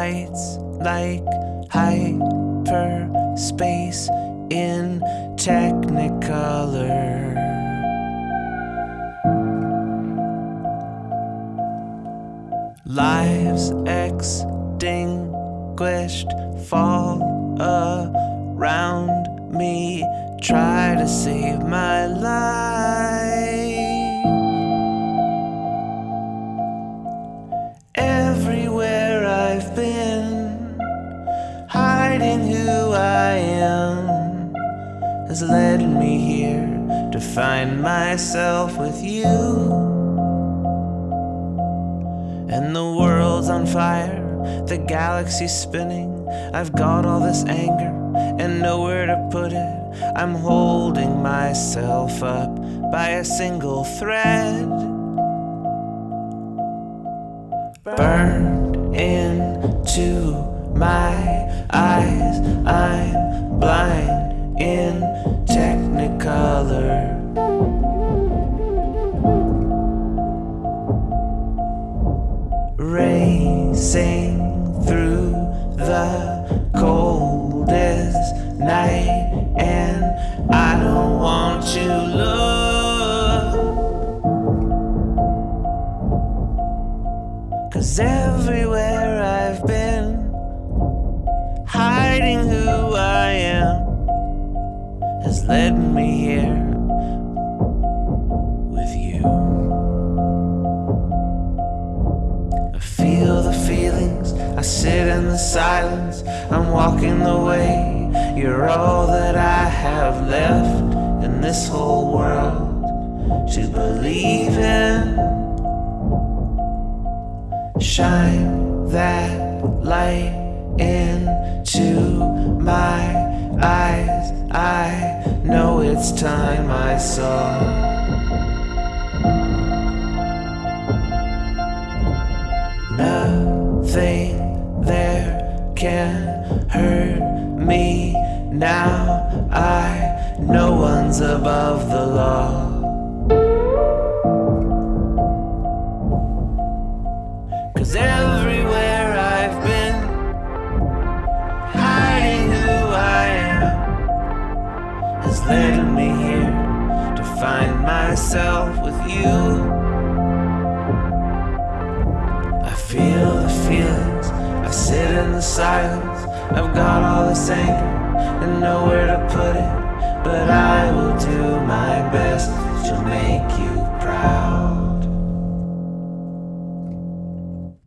lights like hyperspace in technicolor. Lives extinguished fall around me. Try to save my life. Has led me here to find myself with you. And the world's on fire, the galaxy's spinning. I've got all this anger and nowhere to put it. I'm holding myself up by a single thread. Burned into my eyes, I'm blind in technicolor. Racing through the coldest night, and I don't want to look. Cause everywhere I've been, led me here with you. I feel the feelings, I sit in the silence, I'm walking the way. You're all that I have left in this whole world to believe in. Shine that light into it's time I saw. Nothing there can hurt me now. I, no one's above the law. Led me here to find myself with you. I feel the feelings, I sit in the silence. I've got all this anger and nowhere to put it, but I will do my best to make you proud.